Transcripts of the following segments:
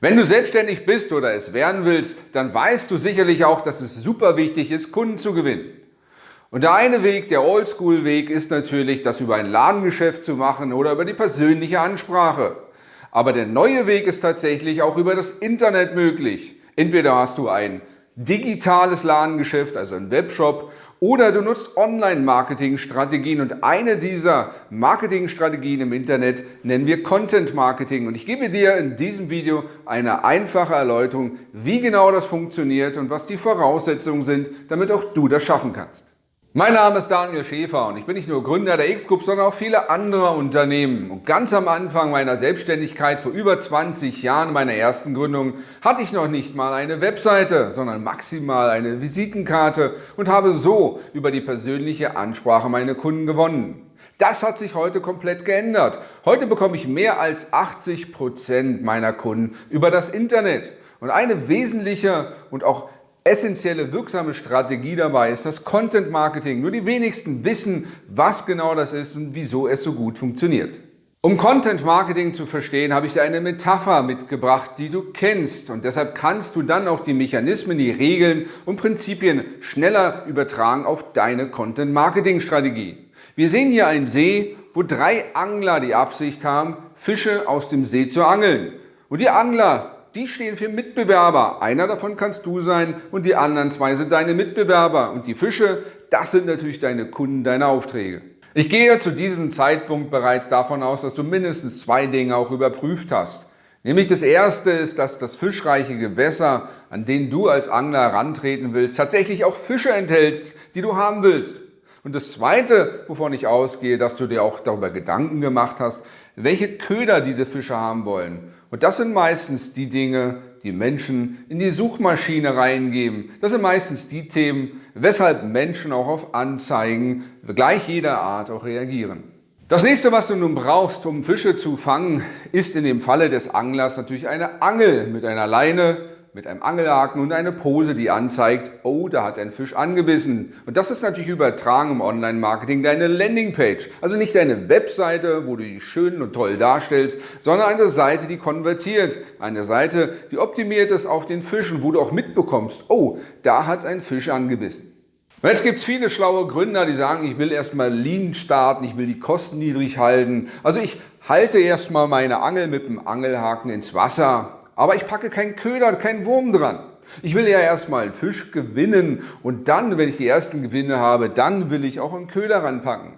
Wenn du selbstständig bist oder es werden willst, dann weißt du sicherlich auch, dass es super wichtig ist, Kunden zu gewinnen. Und der eine Weg, der Oldschool-Weg, ist natürlich, das über ein Ladengeschäft zu machen oder über die persönliche Ansprache. Aber der neue Weg ist tatsächlich auch über das Internet möglich. Entweder hast du ein digitales Ladengeschäft, also ein Webshop, oder du nutzt Online-Marketing-Strategien und eine dieser Marketing-Strategien im Internet nennen wir Content-Marketing. Und ich gebe dir in diesem Video eine einfache Erläuterung, wie genau das funktioniert und was die Voraussetzungen sind, damit auch du das schaffen kannst. Mein Name ist Daniel Schäfer und ich bin nicht nur Gründer der X-Group, sondern auch viele andere Unternehmen. Und ganz am Anfang meiner Selbstständigkeit, vor über 20 Jahren meiner ersten Gründung, hatte ich noch nicht mal eine Webseite, sondern maximal eine Visitenkarte und habe so über die persönliche Ansprache meine Kunden gewonnen. Das hat sich heute komplett geändert. Heute bekomme ich mehr als 80 Prozent meiner Kunden über das Internet. Und eine wesentliche und auch essentielle, wirksame Strategie dabei ist das Content Marketing. Nur die wenigsten wissen, was genau das ist und wieso es so gut funktioniert. Um Content Marketing zu verstehen, habe ich dir eine Metapher mitgebracht, die du kennst. Und deshalb kannst du dann auch die Mechanismen, die Regeln und Prinzipien schneller übertragen auf deine Content Marketing Strategie. Wir sehen hier einen See, wo drei Angler die Absicht haben, Fische aus dem See zu angeln. Und die Angler die stehen für Mitbewerber. Einer davon kannst du sein und die anderen zwei sind deine Mitbewerber. Und die Fische, das sind natürlich deine Kunden, deine Aufträge. Ich gehe zu diesem Zeitpunkt bereits davon aus, dass du mindestens zwei Dinge auch überprüft hast. Nämlich das erste ist, dass das fischreiche Gewässer, an den du als Angler herantreten willst, tatsächlich auch Fische enthältst, die du haben willst. Und das zweite, wovon ich ausgehe, dass du dir auch darüber Gedanken gemacht hast, welche Köder diese Fische haben wollen. Und das sind meistens die Dinge, die Menschen in die Suchmaschine reingeben. Das sind meistens die Themen, weshalb Menschen auch auf Anzeigen gleich jeder Art auch reagieren. Das nächste, was du nun brauchst, um Fische zu fangen, ist in dem Falle des Anglers natürlich eine Angel mit einer Leine, mit einem Angelhaken und eine Pose, die anzeigt, oh, da hat ein Fisch angebissen. Und das ist natürlich übertragen im Online-Marketing deine Landingpage. Also nicht deine Webseite, wo du die schön und toll darstellst, sondern eine Seite, die konvertiert. Eine Seite, die optimiert ist auf den Fischen, wo du auch mitbekommst, oh, da hat ein Fisch angebissen. Und jetzt gibt es viele schlaue Gründer, die sagen, ich will erstmal Lean starten, ich will die Kosten niedrig halten. Also ich halte erstmal meine Angel mit dem Angelhaken ins Wasser aber ich packe keinen Köder, keinen Wurm dran. Ich will ja erstmal einen Fisch gewinnen und dann, wenn ich die ersten Gewinne habe, dann will ich auch einen Köder ranpacken.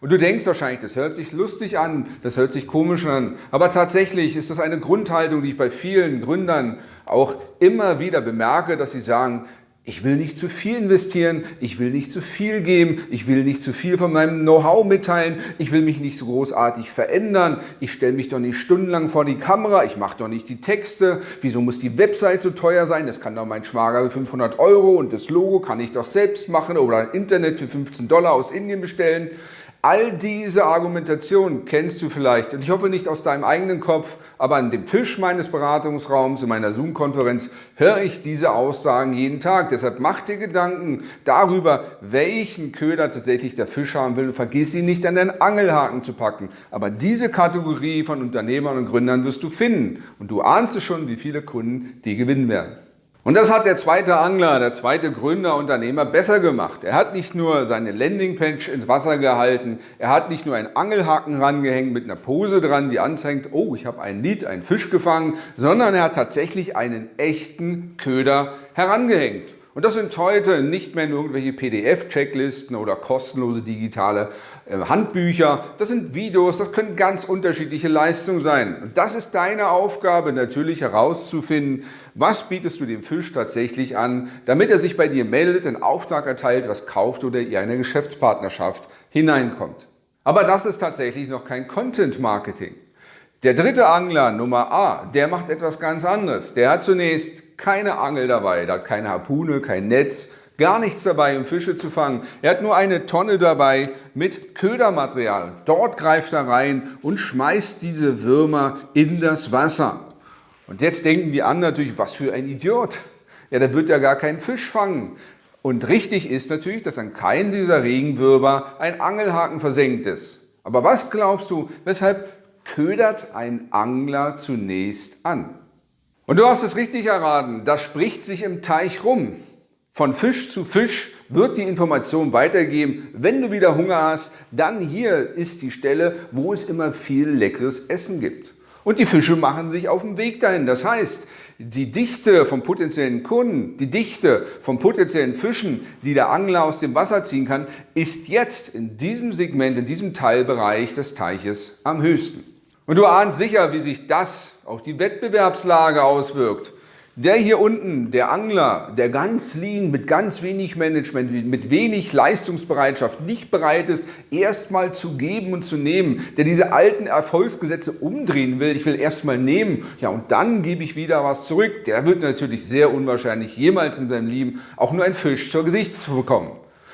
Und du denkst wahrscheinlich, das hört sich lustig an, das hört sich komisch an, aber tatsächlich ist das eine Grundhaltung, die ich bei vielen Gründern auch immer wieder bemerke, dass sie sagen, ich will nicht zu viel investieren, ich will nicht zu viel geben, ich will nicht zu viel von meinem Know-how mitteilen, ich will mich nicht so großartig verändern, ich stelle mich doch nicht stundenlang vor die Kamera, ich mache doch nicht die Texte, wieso muss die Website so teuer sein, das kann doch mein Schwager für 500 Euro und das Logo kann ich doch selbst machen oder ein Internet für 15 Dollar aus Indien bestellen. All diese Argumentationen kennst du vielleicht und ich hoffe nicht aus deinem eigenen Kopf, aber an dem Tisch meines Beratungsraums in meiner Zoom-Konferenz höre ich diese Aussagen jeden Tag. Deshalb mach dir Gedanken darüber, welchen Köder tatsächlich der Fisch haben will und vergiss ihn nicht an den Angelhaken zu packen. Aber diese Kategorie von Unternehmern und Gründern wirst du finden und du ahnst es schon, wie viele Kunden die gewinnen werden. Und das hat der zweite Angler, der zweite Gründer, Unternehmer besser gemacht. Er hat nicht nur seine Landingpage ins Wasser gehalten, er hat nicht nur einen Angelhaken rangehängt mit einer Pose dran, die anzeigt, oh, ich habe ein Lied, einen Fisch gefangen, sondern er hat tatsächlich einen echten Köder herangehängt. Und das sind heute nicht mehr nur irgendwelche PDF-Checklisten oder kostenlose digitale äh, Handbücher, das sind Videos, das können ganz unterschiedliche Leistungen sein. Und das ist deine Aufgabe, natürlich herauszufinden, was bietest du dem Fisch tatsächlich an, damit er sich bei dir meldet, einen Auftrag erteilt, was kauft oder ihr eine Geschäftspartnerschaft hineinkommt. Aber das ist tatsächlich noch kein Content Marketing. Der dritte Angler, Nummer A, der macht etwas ganz anderes. Der hat zunächst keine Angel dabei, der hat keine Harpune, kein Netz, gar nichts dabei, um Fische zu fangen. Er hat nur eine Tonne dabei mit Ködermaterial. Dort greift er rein und schmeißt diese Würmer in das Wasser. Und jetzt denken die anderen natürlich, was für ein Idiot. Ja, der wird ja gar keinen Fisch fangen. Und richtig ist natürlich, dass an keinem dieser Regenwürmer ein Angelhaken versenkt ist. Aber was glaubst du, weshalb ködert ein Angler zunächst an? Und du hast es richtig erraten, das spricht sich im Teich rum. Von Fisch zu Fisch wird die Information weitergeben, wenn du wieder Hunger hast, dann hier ist die Stelle, wo es immer viel leckeres Essen gibt. Und die Fische machen sich auf den Weg dahin. Das heißt, die Dichte von potenziellen Kunden, die Dichte von potenziellen Fischen, die der Angler aus dem Wasser ziehen kann, ist jetzt in diesem Segment, in diesem Teilbereich des Teiches am höchsten. Und du ahnst sicher, wie sich das auf die Wettbewerbslage auswirkt. Der hier unten, der Angler, der ganz lean, mit ganz wenig Management, mit wenig Leistungsbereitschaft nicht bereit ist, erstmal zu geben und zu nehmen, der diese alten Erfolgsgesetze umdrehen will, ich will erstmal nehmen, ja und dann gebe ich wieder was zurück, der wird natürlich sehr unwahrscheinlich jemals in seinem Leben auch nur ein Fisch zur Gesicht bekommen.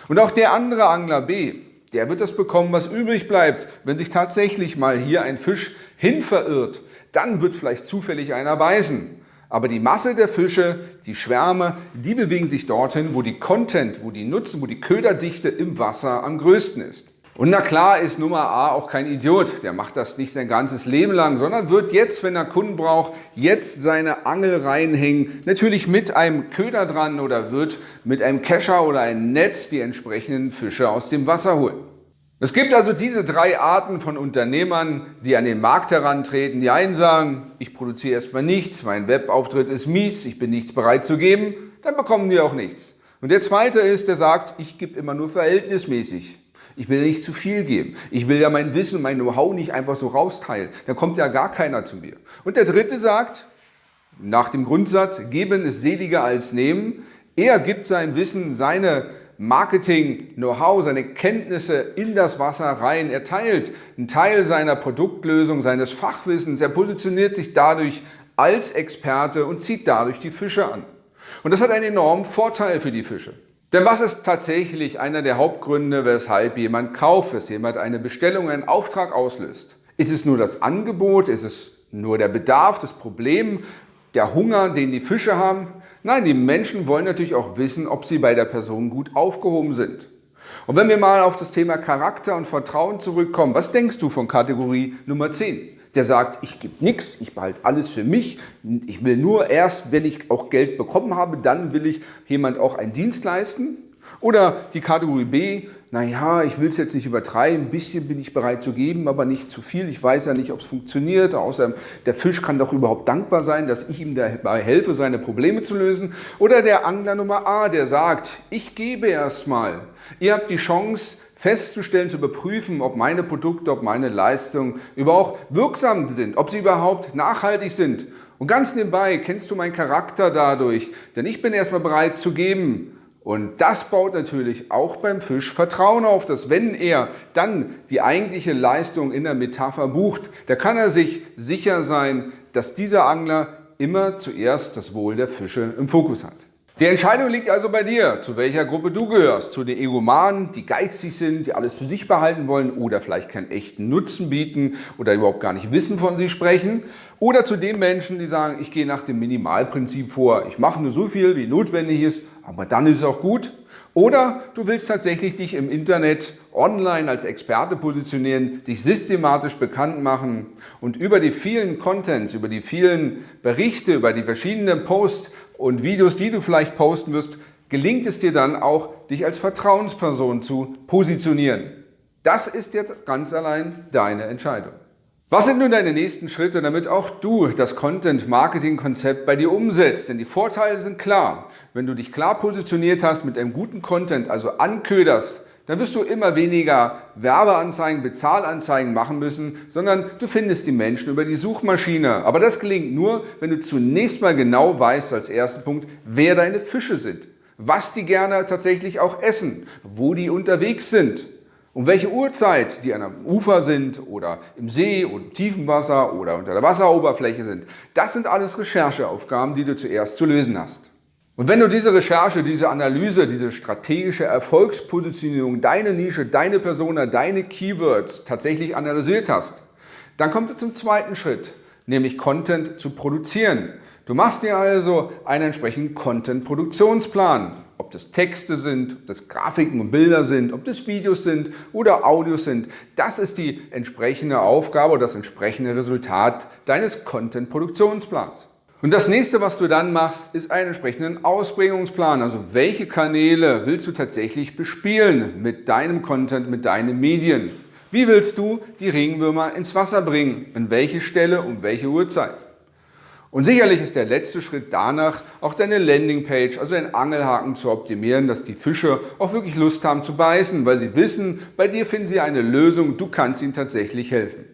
Und auch der andere Angler B, der wird das bekommen, was übrig bleibt, wenn sich tatsächlich mal hier ein Fisch hin verirrt, dann wird vielleicht zufällig einer beißen. Aber die Masse der Fische, die Schwärme, die bewegen sich dorthin, wo die Content, wo die Nutzen, wo die Köderdichte im Wasser am größten ist. Und na klar ist Nummer A auch kein Idiot, der macht das nicht sein ganzes Leben lang, sondern wird jetzt, wenn er Kunden braucht, jetzt seine Angel reinhängen, natürlich mit einem Köder dran oder wird mit einem Kescher oder einem Netz die entsprechenden Fische aus dem Wasser holen. Es gibt also diese drei Arten von Unternehmern, die an den Markt herantreten. Die einen sagen, ich produziere erstmal nichts, mein Webauftritt ist mies, ich bin nichts bereit zu geben, dann bekommen die auch nichts. Und der zweite ist, der sagt, ich gebe immer nur verhältnismäßig. Ich will nicht zu viel geben. Ich will ja mein Wissen, mein Know-how nicht einfach so rausteilen. Dann kommt ja gar keiner zu mir. Und der dritte sagt, nach dem Grundsatz, geben ist seliger als nehmen. Er gibt sein Wissen, seine Marketing, Know-how, seine Kenntnisse in das Wasser rein. Er teilt einen Teil seiner Produktlösung, seines Fachwissens. Er positioniert sich dadurch als Experte und zieht dadurch die Fische an. Und das hat einen enormen Vorteil für die Fische. Denn was ist tatsächlich einer der Hauptgründe, weshalb jemand kauft, weshalb jemand eine Bestellung, einen Auftrag auslöst? Ist es nur das Angebot? Ist es nur der Bedarf, das Problem, der Hunger, den die Fische haben? Nein, die Menschen wollen natürlich auch wissen, ob sie bei der Person gut aufgehoben sind. Und wenn wir mal auf das Thema Charakter und Vertrauen zurückkommen, was denkst du von Kategorie Nummer 10? Der sagt, ich gebe nichts, ich behalte alles für mich, ich will nur erst, wenn ich auch Geld bekommen habe, dann will ich jemand auch einen Dienst leisten. Oder die Kategorie B, naja, ich will es jetzt nicht übertreiben, ein bisschen bin ich bereit zu geben, aber nicht zu viel. Ich weiß ja nicht, ob es funktioniert. Außerdem, der Fisch kann doch überhaupt dankbar sein, dass ich ihm dabei helfe, seine Probleme zu lösen. Oder der Angler Nummer A, der sagt, ich gebe erstmal. Ihr habt die Chance, festzustellen, zu überprüfen, ob meine Produkte, ob meine Leistungen überhaupt wirksam sind, ob sie überhaupt nachhaltig sind. Und ganz nebenbei kennst du meinen Charakter dadurch, denn ich bin erstmal bereit zu geben. Und das baut natürlich auch beim Fisch Vertrauen auf, dass wenn er dann die eigentliche Leistung in der Metapher bucht, da kann er sich sicher sein, dass dieser Angler immer zuerst das Wohl der Fische im Fokus hat. Die Entscheidung liegt also bei dir, zu welcher Gruppe du gehörst. Zu den Egomanen, die geizig sind, die alles für sich behalten wollen oder vielleicht keinen echten Nutzen bieten oder überhaupt gar nicht wissen, von sie sprechen. Oder zu den Menschen, die sagen, ich gehe nach dem Minimalprinzip vor. Ich mache nur so viel, wie notwendig ist, aber dann ist es auch gut. Oder du willst tatsächlich dich im Internet online als Experte positionieren, dich systematisch bekannt machen und über die vielen Contents, über die vielen Berichte, über die verschiedenen Posts und Videos, die du vielleicht posten wirst, gelingt es dir dann auch, dich als Vertrauensperson zu positionieren. Das ist jetzt ganz allein deine Entscheidung. Was sind nun deine nächsten Schritte, damit auch du das Content-Marketing-Konzept bei dir umsetzt? Denn die Vorteile sind klar. Wenn du dich klar positioniert hast mit einem guten Content, also anköderst, dann wirst du immer weniger Werbeanzeigen, Bezahlanzeigen machen müssen, sondern du findest die Menschen über die Suchmaschine. Aber das gelingt nur, wenn du zunächst mal genau weißt als ersten Punkt, wer deine Fische sind, was die gerne tatsächlich auch essen, wo die unterwegs sind um welche Uhrzeit die an einem Ufer sind oder im See oder im tiefen Wasser oder unter der Wasseroberfläche sind. Das sind alles Rechercheaufgaben, die du zuerst zu lösen hast. Und wenn du diese Recherche, diese Analyse, diese strategische Erfolgspositionierung, deine Nische, deine Persona, deine Keywords tatsächlich analysiert hast, dann kommt es zum zweiten Schritt, nämlich Content zu produzieren. Du machst dir also einen entsprechenden Content-Produktionsplan ob das Texte sind, ob das Grafiken und Bilder sind, ob das Videos sind oder Audios sind. Das ist die entsprechende Aufgabe oder das entsprechende Resultat deines Content-Produktionsplans. Und das nächste, was du dann machst, ist einen entsprechenden Ausbringungsplan. Also welche Kanäle willst du tatsächlich bespielen mit deinem Content, mit deinen Medien? Wie willst du die Regenwürmer ins Wasser bringen? An welche Stelle, um welche Uhrzeit? Und sicherlich ist der letzte Schritt danach, auch deine Landingpage, also den Angelhaken zu optimieren, dass die Fische auch wirklich Lust haben zu beißen, weil sie wissen, bei dir finden sie eine Lösung, du kannst ihnen tatsächlich helfen.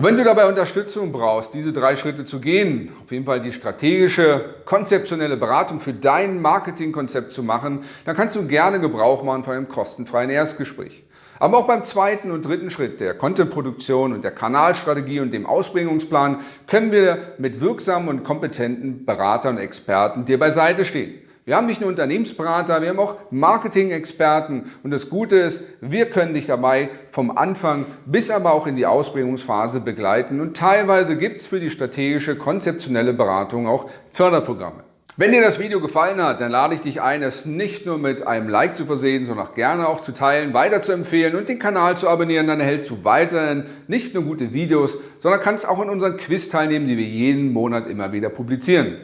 Und wenn du dabei Unterstützung brauchst, diese drei Schritte zu gehen, auf jeden Fall die strategische, konzeptionelle Beratung für dein Marketingkonzept zu machen, dann kannst du gerne Gebrauch machen von einem kostenfreien Erstgespräch. Aber auch beim zweiten und dritten Schritt der Contentproduktion und der Kanalstrategie und dem Ausbringungsplan können wir mit wirksamen und kompetenten Beratern und Experten dir beiseite stehen. Wir haben nicht nur Unternehmensberater, wir haben auch Marketing-Experten und das Gute ist, wir können dich dabei vom Anfang bis aber auch in die Ausbringungsphase begleiten und teilweise gibt es für die strategische, konzeptionelle Beratung auch Förderprogramme. Wenn dir das Video gefallen hat, dann lade ich dich ein, es nicht nur mit einem Like zu versehen, sondern auch gerne auch zu teilen, weiter zu empfehlen und den Kanal zu abonnieren. Dann erhältst du weiterhin nicht nur gute Videos, sondern kannst auch in unseren Quiz teilnehmen, die wir jeden Monat immer wieder publizieren.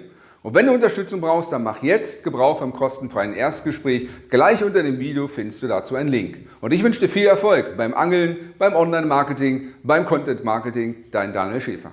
Und wenn du Unterstützung brauchst, dann mach jetzt Gebrauch vom kostenfreien Erstgespräch. Gleich unter dem Video findest du dazu einen Link. Und ich wünsche dir viel Erfolg beim Angeln, beim Online-Marketing, beim Content-Marketing. Dein Daniel Schäfer.